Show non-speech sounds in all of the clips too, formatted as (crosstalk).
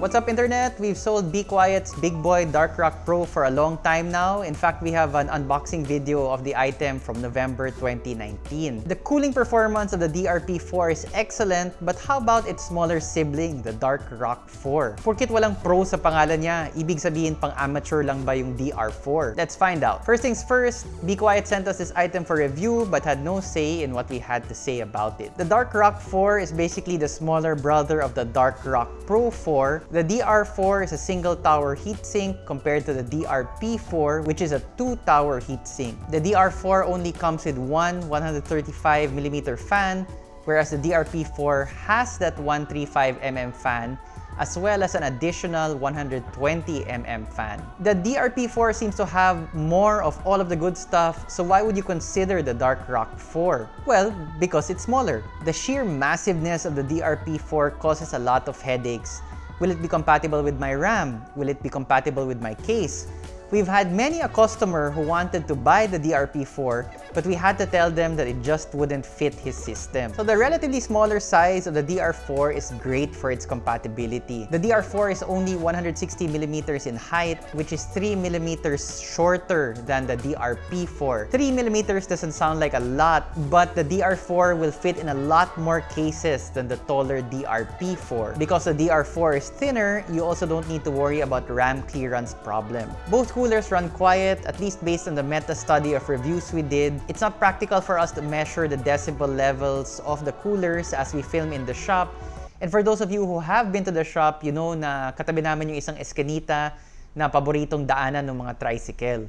What's up internet? We've sold Be Quiet's Big Boy Dark Rock Pro for a long time now. In fact, we have an unboxing video of the item from November 2019. The cooling performance of the DRP4 is excellent, but how about its smaller sibling, the Dark Rock 4? Porkit walang pro sa pangalan niya, ibig sabihin pang amateur lang ba yung DR4? Let's find out. First things first, Be Quiet sent us this item for review but had no say in what we had to say about it. The Dark Rock 4 is basically the smaller brother of the Dark Rock Pro 4 the DR4 is a single tower heatsink compared to the DRP4 which is a two tower heatsink. The DR4 only comes with one 135mm fan whereas the DRP4 has that 135mm fan as well as an additional 120mm fan. The DRP4 seems to have more of all of the good stuff, so why would you consider the Dark Rock 4? Well, because it's smaller. The sheer massiveness of the DRP4 causes a lot of headaches Will it be compatible with my RAM? Will it be compatible with my case? We've had many a customer who wanted to buy the DRP4 but we had to tell them that it just wouldn't fit his system. So the relatively smaller size of the DR4 is great for its compatibility. The DR4 is only 160 millimeters in height, which is 3 millimeters shorter than the DRP4. 3 millimeters doesn't sound like a lot, but the DR4 will fit in a lot more cases than the taller DRP4. Because the DR4 is thinner, you also don't need to worry about RAM clearance problem. Both coolers run quiet, at least based on the meta study of reviews we did, it's not practical for us to measure the decibel levels of the coolers as we film in the shop. And for those of you who have been to the shop, you know na katabi namin yung isang eskanita na paboritong daanan ng mga tricycle.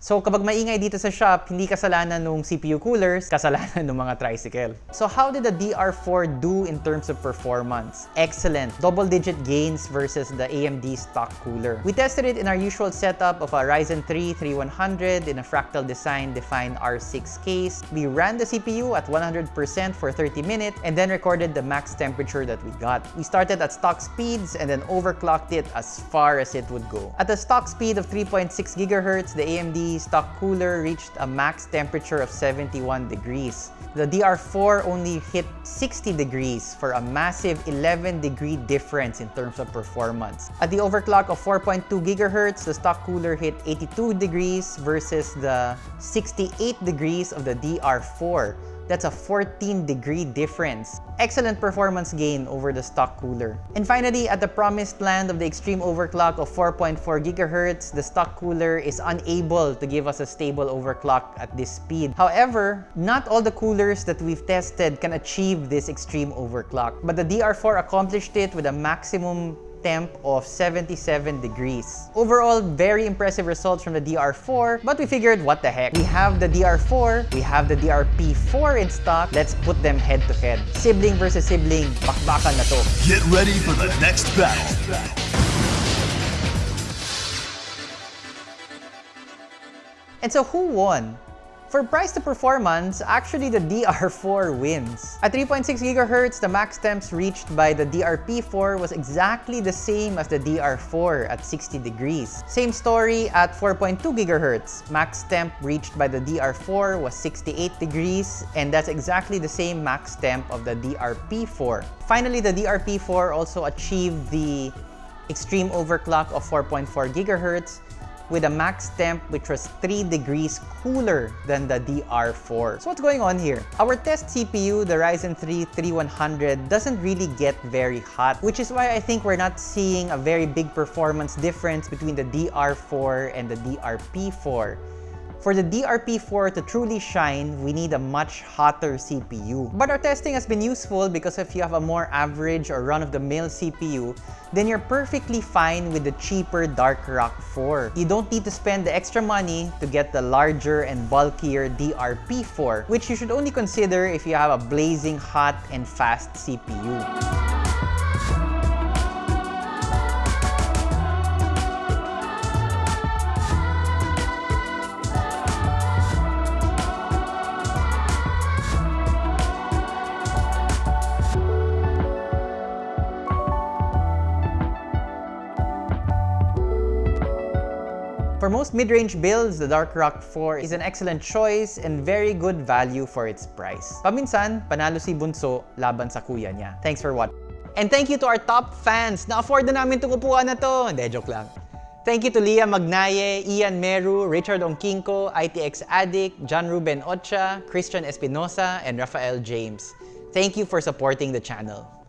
So kapag maingay dito sa shop, hindi kasalanan ng CPU coolers, kasalanan (laughs) ng mga tricycle. So how did the DR4 do in terms of performance? Excellent. Double-digit gains versus the AMD stock cooler. We tested it in our usual setup of a Ryzen 3 3100 in a fractal design defined R6 case. We ran the CPU at 100% for 30 minutes and then recorded the max temperature that we got. We started at stock speeds and then overclocked it as far as it would go. At the stock speed of 3.6 GHz, the AMD stock cooler reached a max temperature of 71 degrees. The DR4 only hit 60 degrees for a massive 11 degree difference in terms of performance. At the overclock of 4.2 gigahertz, the stock cooler hit 82 degrees versus the 68 degrees of the DR4. That's a 14 degree difference. Excellent performance gain over the stock cooler. And finally, at the promised land of the extreme overclock of 4.4 gigahertz, the stock cooler is unable to give us a stable overclock at this speed. However, not all the coolers that we've tested can achieve this extreme overclock, but the DR4 accomplished it with a maximum temp of 77 degrees. Overall, very impressive results from the DR4, but we figured what the heck. We have the DR4, we have the DRP4 in stock, let's put them head to head. Sibling versus sibling, bakbakan na to. Get ready for the next battle. And so who won? For price to performance, actually the DR4 wins. At 3.6 GHz, the max temps reached by the DRP4 was exactly the same as the DR4 at 60 degrees. Same story at 4.2 GHz. Max temp reached by the DR4 was 68 degrees, and that's exactly the same max temp of the DRP4. Finally, the DRP4 also achieved the extreme overclock of 4.4 GHz, with a max temp which was 3 degrees cooler than the DR4. So what's going on here? Our test CPU, the Ryzen 3 3100, doesn't really get very hot, which is why I think we're not seeing a very big performance difference between the DR4 and the DRP4. For the DRP4 to truly shine, we need a much hotter CPU. But our testing has been useful because if you have a more average or run-of-the-mill CPU, then you're perfectly fine with the cheaper Dark Rock 4. You don't need to spend the extra money to get the larger and bulkier DRP4, which you should only consider if you have a blazing hot and fast CPU. For most mid-range builds, the Dark Rock 4 is an excellent choice and very good value for its price. Paminsan, panalo si Bunso laban sa kuya niya. Thanks for watching. And thank you to our top fans. Na-afford na namin itong upuan na to. Hindi, joke lang. Thank you to Leah Magnaye, Ian Meru, Richard Ongkinko, ITX Addict, John Ruben Ocha, Christian Espinosa, and Rafael James. Thank you for supporting the channel.